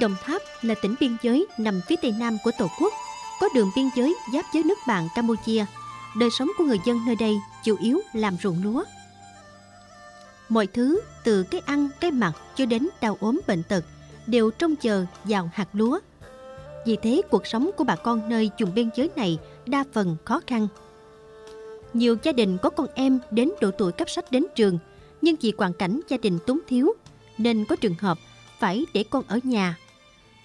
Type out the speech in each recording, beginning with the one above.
Đồng Tháp là tỉnh biên giới nằm phía tây nam của Tổ quốc, có đường biên giới giáp với nước bạn Campuchia. Đời sống của người dân nơi đây chủ yếu làm ruộng lúa. Mọi thứ từ cái ăn, cái mặc cho đến đau ốm bệnh tật đều trông chờ vào hạt lúa. Vì thế cuộc sống của bà con nơi vùng biên giới này đa phần khó khăn. Nhiều gia đình có con em đến độ tuổi cấp sách đến trường, nhưng vì hoàn cảnh gia đình túng thiếu nên có trường hợp phải để con ở nhà.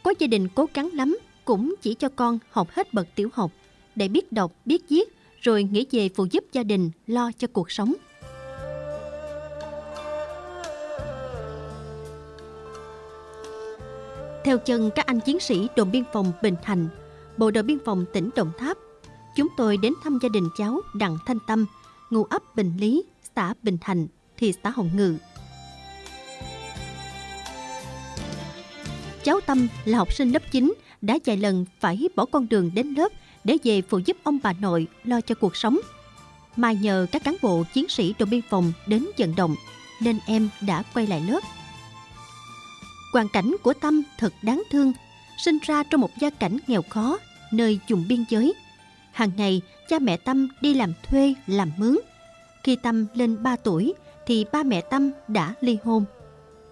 Có gia đình cố gắng lắm cũng chỉ cho con học hết bậc tiểu học để biết đọc, biết viết rồi nghĩ về phụ giúp gia đình lo cho cuộc sống. Theo chân các anh chiến sĩ đồn biên phòng Bình Thành, Bộ đội biên phòng tỉnh Đồng Tháp, chúng tôi đến thăm gia đình cháu Đặng Thanh Tâm, ngụ ấp Bình Lý, xã Bình Thành, thị xã Hồng Ngự. Cháu Tâm là học sinh lớp 9, đã vài lần phải bỏ con đường đến lớp để về phụ giúp ông bà nội lo cho cuộc sống. Mà nhờ các cán bộ chiến sĩ đồn biên phòng đến vận động, nên em đã quay lại lớp. Hoàn cảnh của Tâm thật đáng thương, sinh ra trong một gia cảnh nghèo khó, nơi vùng biên giới. Hàng ngày, cha mẹ Tâm đi làm thuê, làm mướn. Khi Tâm lên 3 tuổi, thì ba mẹ Tâm đã ly hôn.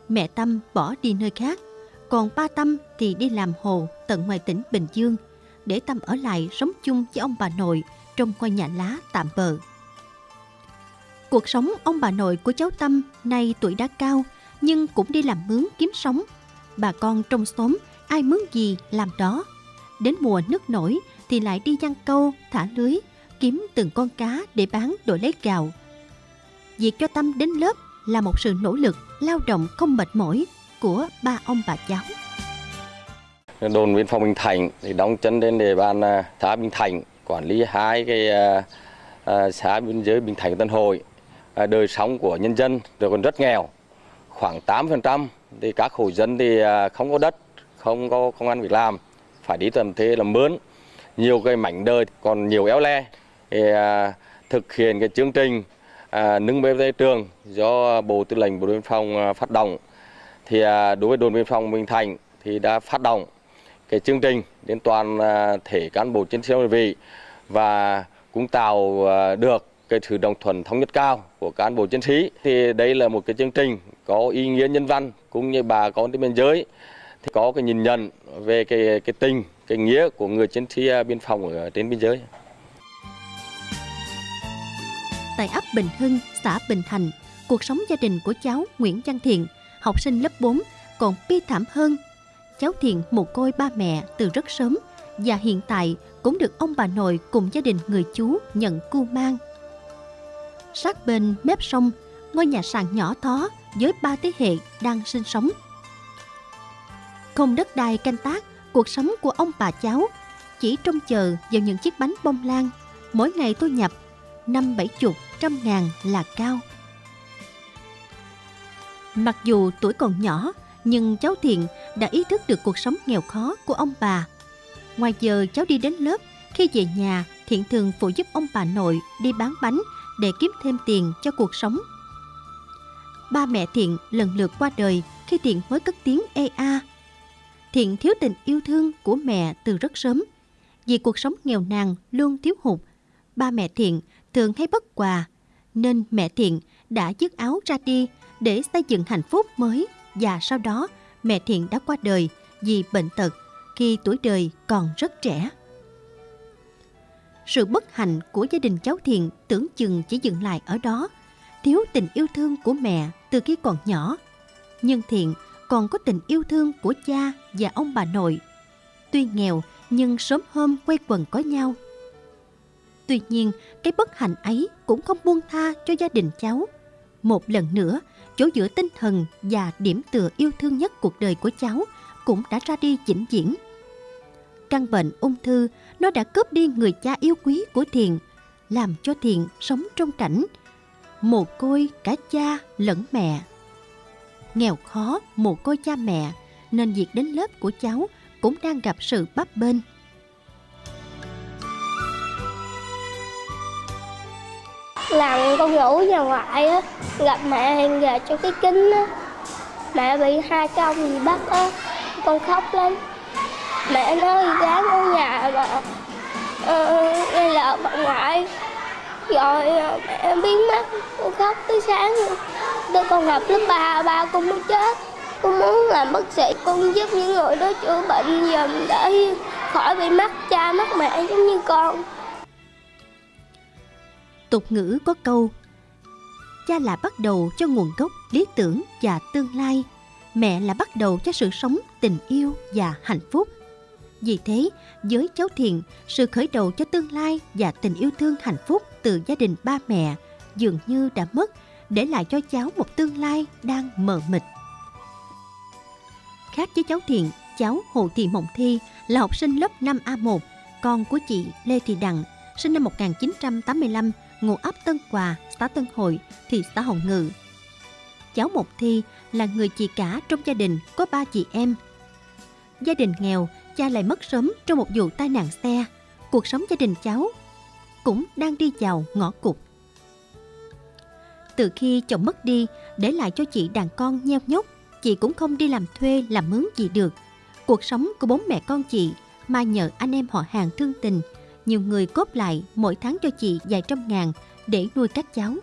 Mẹ Tâm bỏ đi nơi khác, còn ba Tâm thì đi làm hồ tận ngoài tỉnh Bình Dương, để Tâm ở lại sống chung với ông bà nội trong ngôi nhà lá tạm bờ. Cuộc sống ông bà nội của cháu Tâm nay tuổi đã cao nhưng cũng đi làm mướn kiếm sống. Bà con trong xóm ai mướn gì làm đó. Đến mùa nước nổi thì lại đi giăng câu, thả lưới, kiếm từng con cá để bán đổi lấy gạo. Việc cho Tâm đến lớp là một sự nỗ lực, lao động không mệt mỏi của ba ông bà cháu. Đồn biên phòng Bình Thành thì đóng chân lên địa bàn à, xã Bình Thành, quản lý hai cái à, à, xã biên giới Bình Thành Tân Hội. Đời sống của nhân dân đều còn rất nghèo, khoảng 8% thì các hộ dân thì không có đất, không có công an việc làm, phải đi tầm thế làm mướn. Nhiều cái mảnh đời còn nhiều éo le. Thì, thực hiện cái chương trình nâng bê tây trường do Bộ Tư lệnh Bộ đội biên phòng phát động thì à, đối với đồn biên phòng Bình Thành thì đã phát động cái chương trình đến toàn à, thể cán bộ chiến sĩ đơn vị và cũng tạo à, được cái sự đồng thuận thống nhất cao của cán bộ chiến sĩ thì đây là một cái chương trình có ý nghĩa nhân văn cũng như bà con trên biên giới thì có cái nhìn nhận về cái cái tình cái nghĩa của người chiến sĩ biên phòng ở trên biên giới. Tại ấp Bình Hưng, xã Bình Thành, cuộc sống gia đình của cháu Nguyễn Văn Thiện, học sinh lớp 4, còn bi thảm hơn cháu Thiện một côi ba mẹ từ rất sớm và hiện tại cũng được ông bà nội cùng gia đình người chú nhận cu mang. Sát bên mép sông, ngôi nhà sàn nhỏ thó với ba thế hệ đang sinh sống. Không đất đai canh tác, cuộc sống của ông bà cháu chỉ trông chờ vào những chiếc bánh bông lan mỗi ngày thu nhập năm bảy chục trăm ngàn là cao. Mặc dù tuổi còn nhỏ, nhưng cháu Thiện đã ý thức được cuộc sống nghèo khó của ông bà. Ngoài giờ cháu đi đến lớp, khi về nhà, Thiện thường phụ giúp ông bà nội đi bán bánh để kiếm thêm tiền cho cuộc sống. Ba mẹ Thiện lần lượt qua đời khi Thiện mới cất tiếng ê a. Thiện thiếu tình yêu thương của mẹ từ rất sớm. Vì cuộc sống nghèo nàn luôn thiếu hụt, ba mẹ Thiện thường hay bất quà, nên mẹ Thiện đã dứt áo ra đi để xây dựng hạnh phúc mới và sau đó mẹ Thiện đã qua đời vì bệnh tật khi tuổi đời còn rất trẻ. Sự bất hạnh của gia đình cháu Thiện tưởng chừng chỉ dừng lại ở đó, thiếu tình yêu thương của mẹ từ khi còn nhỏ. Nhưng Thiện còn có tình yêu thương của cha và ông bà nội. Tuy nghèo nhưng sớm hôm quay quần có nhau. Tuy nhiên, cái bất hạnh ấy cũng không buông tha cho gia đình cháu. Một lần nữa, chỗ giữa tinh thần và điểm tựa yêu thương nhất cuộc đời của cháu cũng đã ra đi vĩnh viễn. Căn bệnh ung thư nó đã cướp đi người cha yêu quý của Thiện, làm cho Thiện sống trong cảnh mồ côi cả cha lẫn mẹ. Nghèo khó mồ côi cha mẹ nên việc đến lớp của cháu cũng đang gặp sự bấp bênh. Làm con ngủ nhà ngoại á gặp mẹ hàng về cho cái kính á. Mẹ bị hai công gì bắt á con khóc lắm. Mẹ nói gán ở nhà mà uh, ờ, ờ, nghe lời bà ngoại. Rồi ờ, mẹ biến mất con khóc tới sáng. Tôi còn con gặp lớp ba ba con muốn chết. Con muốn làm bác sĩ con giúp những người đó chữa bệnh dùm để khỏi bị mắc cha mắc mẹ giống như con tục ngữ có câu, cha là bắt đầu cho nguồn gốc, lý tưởng và tương lai. Mẹ là bắt đầu cho sự sống, tình yêu và hạnh phúc. Vì thế, với cháu thiện sự khởi đầu cho tương lai và tình yêu thương hạnh phúc từ gia đình ba mẹ dường như đã mất để lại cho cháu một tương lai đang mờ mịt. Khác với cháu thiện cháu hồ thị mộng thi là học sinh lớp 5A1 con của chị Lê Thị Đặng sinh năm 1985 ngụ ấp Tân quà, xã Tân Hội, thị xã Hồng Ngự. Cháu Mộc Thi là người chị cả trong gia đình có ba chị em. Gia đình nghèo, cha lại mất sớm trong một vụ tai nạn xe. Cuộc sống gia đình cháu cũng đang đi vào ngõ cụt. Từ khi chồng mất đi, để lại cho chị đàn con nheo nhóc, chị cũng không đi làm thuê làm mướn gì được. Cuộc sống của bốn mẹ con chị mà nhờ anh em họ hàng thương tình nhiều người cốt lại mỗi tháng cho chị vài trăm ngàn để nuôi các cháu.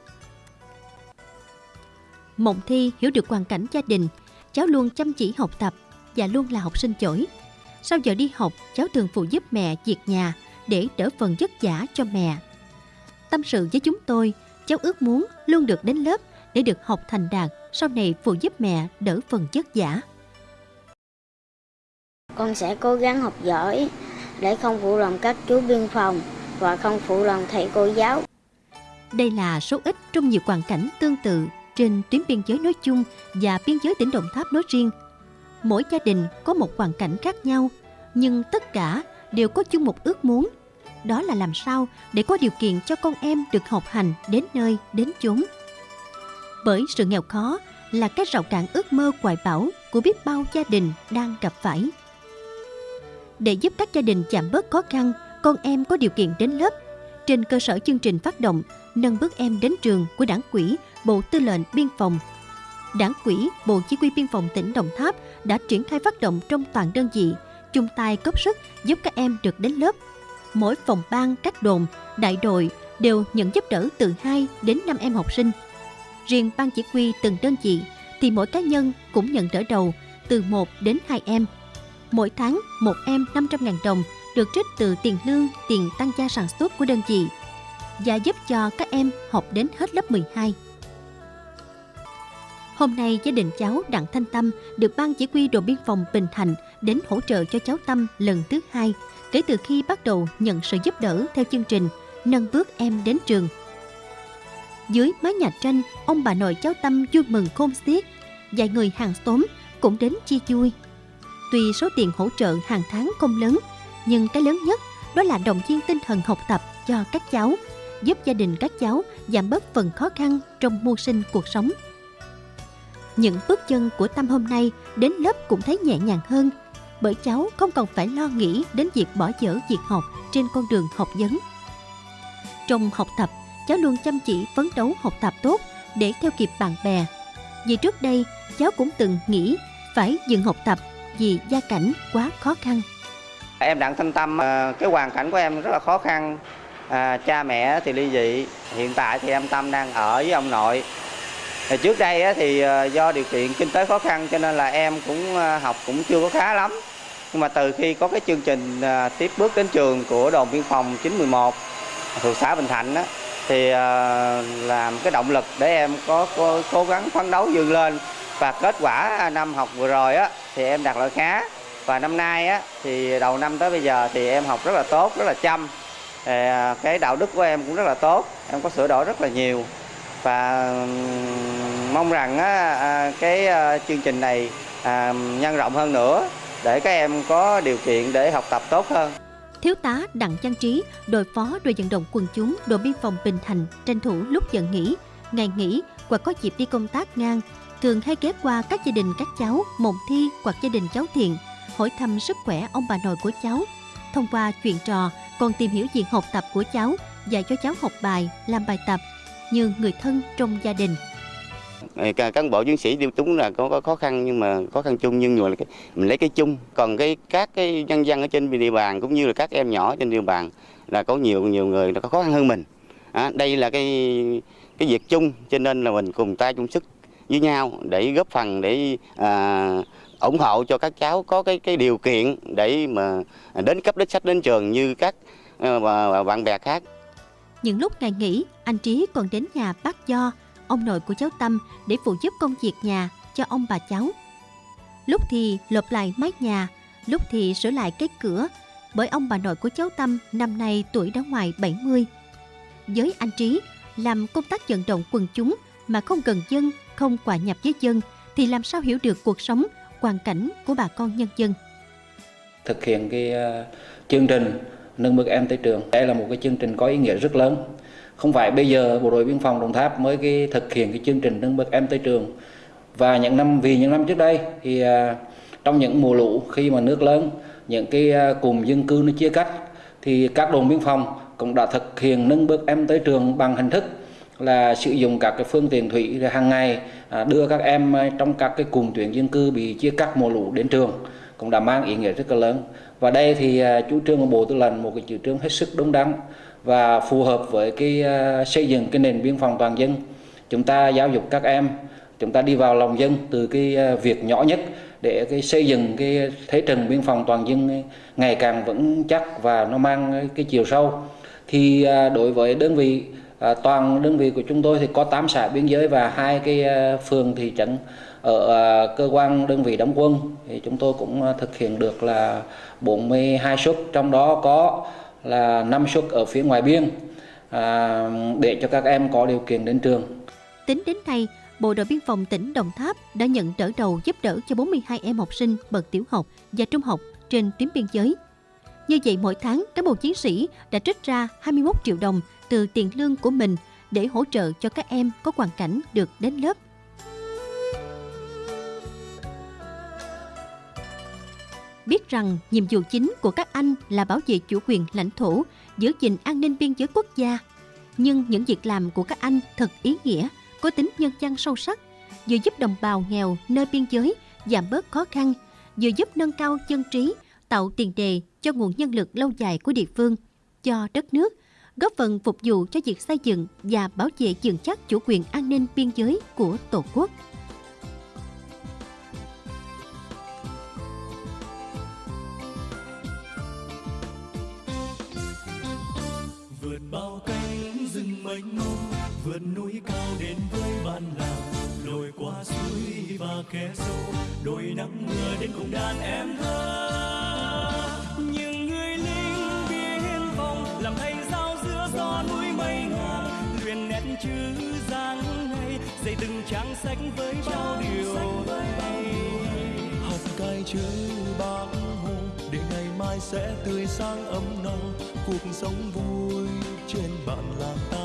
Mộng Thi hiểu được hoàn cảnh gia đình, cháu luôn chăm chỉ học tập và luôn là học sinh giỏi. Sau giờ đi học, cháu thường phụ giúp mẹ việc nhà để đỡ phần vất vả cho mẹ. Tâm sự với chúng tôi, cháu ước muốn luôn được đến lớp để được học thành đạt, sau này phụ giúp mẹ đỡ phần vất vả. Con sẽ cố gắng học giỏi, để không phụ lòng các chú biên phòng và không phụ lòng thầy cô giáo. Đây là số ít trong nhiều hoàn cảnh tương tự trên tuyến biên giới nói chung và biên giới tỉnh Đồng Tháp nói riêng. Mỗi gia đình có một hoàn cảnh khác nhau, nhưng tất cả đều có chung một ước muốn. Đó là làm sao để có điều kiện cho con em được học hành đến nơi, đến chốn. Bởi sự nghèo khó là cái rào cản ước mơ hoài bão của biết bao gia đình đang gặp phải để giúp các gia đình giảm bớt khó khăn, con em có điều kiện đến lớp. Trên cơ sở chương trình phát động nâng bước em đến trường của Đảng quỹ Bộ Tư lệnh Biên phòng. Đảng quỹ Bộ Chỉ huy Biên phòng tỉnh Đồng Tháp đã triển khai phát động trong toàn đơn vị, chung tay góp sức giúp các em được đến lớp. Mỗi phòng ban, các đồn, đại đội đều nhận giúp đỡ từ 2 đến 5 em học sinh. Riêng ban chỉ huy từng đơn vị thì mỗi cá nhân cũng nhận đỡ đầu từ 1 đến 2 em – Mỗi tháng, một em 500.000 đồng được trích từ tiền lương, tiền tăng gia sản xuất của đơn vị và giúp cho các em học đến hết lớp 12. Hôm nay, gia đình cháu Đặng Thanh Tâm được Ban Chỉ huy đồn biên phòng Bình Thạnh đến hỗ trợ cho cháu Tâm lần thứ hai kể từ khi bắt đầu nhận sự giúp đỡ theo chương trình nâng bước em đến trường. Dưới mái nhà tranh, ông bà nội cháu Tâm vui mừng khôn xiết. Vài người hàng xóm cũng đến chia vui Tuy số tiền hỗ trợ hàng tháng không lớn, nhưng cái lớn nhất đó là động viên tinh thần học tập cho các cháu, giúp gia đình các cháu giảm bớt phần khó khăn trong mưu sinh cuộc sống. Những bước chân của Tâm hôm nay đến lớp cũng thấy nhẹ nhàng hơn, bởi cháu không còn phải lo nghĩ đến việc bỏ dở việc học trên con đường học vấn. Trong học tập, cháu luôn chăm chỉ phấn đấu học tập tốt để theo kịp bạn bè. Vì trước đây, cháu cũng từng nghĩ phải dừng học tập vì gia cảnh quá khó khăn. Em Đặng Thanh Tâm, à, cái hoàn cảnh của em rất là khó khăn. À, cha mẹ thì ly dị, hiện tại thì em Tâm đang ở với ông nội. Thì trước đây thì à, do điều kiện kinh tế khó khăn cho nên là em cũng à, học cũng chưa có khá lắm. Nhưng mà từ khi có cái chương trình tiếp bước đến trường của đồn biên phòng 911 thuộc xã Bình Thạnh đó, thì làm cái động lực để em có, có cố gắng phấn đấu vươn lên và kết quả năm học vừa rồi á thì em đạt loại khá. Và năm nay á thì đầu năm tới bây giờ thì em học rất là tốt rất là chăm. Thì cái đạo đức của em cũng rất là tốt. Em có sửa đổi rất là nhiều. Và mong rằng á, à, cái ờ, chương trình này à, nhân rộng hơn nữa để các em có điều kiện để học tập tốt hơn. Thiếu tá Đặng Trang Trí, đội phó đội vận động quần chúng đội biên phòng Bình Thành tranh thủ lúc giờ nghỉ, ngày nghỉ hoặc có dịp đi công tác ngang thường hay ghé qua các gia đình các cháu mộng thi hoặc gia đình cháu thiện hỏi thăm sức khỏe ông bà nội của cháu. Thông qua chuyện trò còn tìm hiểu việc học tập của cháu dạy cho cháu học bài làm bài tập như người thân trong gia đình. Ờ, cán bộ chiến sĩ điêu túng là có, có khó khăn nhưng mà khó khăn chung nhưng mà mình lấy cái chung. Còn cái các cái nhân dân ở trên địa bàn cũng như là các em nhỏ trên địa bàn là có nhiều nhiều người nó có khó khăn hơn mình. À, đây là cái cái việc chung cho nên là mình cùng tay chung sức với nhau để góp phần để à, ủng hộ cho các cháu có cái cái điều kiện để mà đến cấp đích sách đến trường như các à, bạn bè khác. Những lúc ngày nghỉ, anh Trí còn đến nhà bác Do, ông nội của cháu Tâm để phụ giúp công việc nhà cho ông bà cháu. Lúc thì lợp lại mái nhà, lúc thì sửa lại cái cửa, bởi ông bà nội của cháu Tâm năm nay tuổi đã ngoài 70. Với anh Trí, làm công tác vận động quần chúng mà không gần dân, không quả nhập với dân thì làm sao hiểu được cuộc sống, hoàn cảnh của bà con nhân dân. Thực hiện cái ờ, chương trình nâng bước em tới trường, đây là một cái chương trình có ý nghĩa rất lớn. Không phải bây giờ bộ đội biên phòng Đồng Tháp mới cái thực hiện cái chương trình nâng bước em tới trường và những năm vì những năm trước đây thì ờ, trong những mùa lũ khi mà nước lớn những cái ờ, cụm dân cư nó chia cắt thì các đồn biên phòng cũng đã thực hiện nâng bước em tới trường bằng hình thức là sử dụng các cái phương tiện thủy hàng ngày à, đưa các em à, trong các cái cùng tuyến dân cư bị chia cắt mùa lũ đến trường cũng đã mang ý nghĩa rất là lớn. Và đây thì à, chủ trương của bộ tư lệnh một cái chủ trương hết sức đúng đắn và phù hợp với cái à, xây dựng cái nền biên phòng toàn dân. Chúng ta giáo dục các em chúng ta đi vào lòng dân từ cái à, việc nhỏ nhất để cái xây dựng cái thế trận biên phòng toàn dân ngày càng vững chắc và nó mang cái chiều sâu. Thì à, đối với đơn vị À, toàn đơn vị của chúng tôi thì có 8 xã biên giới và hai cái à, phường thị trấn ở à, cơ quan đơn vị đóng quân thì chúng tôi cũng à, thực hiện được là 42 suất trong đó có là 5 suất ở phía ngoài biên à, để cho các em có điều kiện đến trường. Tính đến nay, Bộ đội Biên phòng tỉnh Đồng Tháp đã nhận đỡ đầu giúp đỡ cho 42 em học sinh bậc tiểu học và trung học trên tuyến biên giới. Như vậy mỗi tháng, cán bộ chiến sĩ đã trích ra 21 triệu đồng từ tiền lương của mình để hỗ trợ cho các em có hoàn cảnh được đến lớp. Biết rằng nhiệm vụ chính của các anh là bảo vệ chủ quyền lãnh thổ, giữ gìn an ninh biên giới quốc gia. Nhưng những việc làm của các anh thật ý nghĩa, có tính nhân văn sâu sắc, vừa giúp đồng bào nghèo nơi biên giới giảm bớt khó khăn, vừa giúp nâng cao dân trí, tạo tiền đề cho nguồn nhân lực lâu dài của địa phương, cho đất nước góp phần phục vụ cho việc xây dựng và bảo vệ vững chắc chủ quyền an ninh biên giới của Tổ quốc. vượt bao cánh rừng mênh mông, vượt núi cao đến với bạn làng lội qua suối và khe sâu đôi nắng mưa đến cùng đàn em thơ trang sách với bao điều học cái chữ bác hồ để ngày mai sẽ tươi sáng ấm no. Cuộc sống vui trên bạn làng ta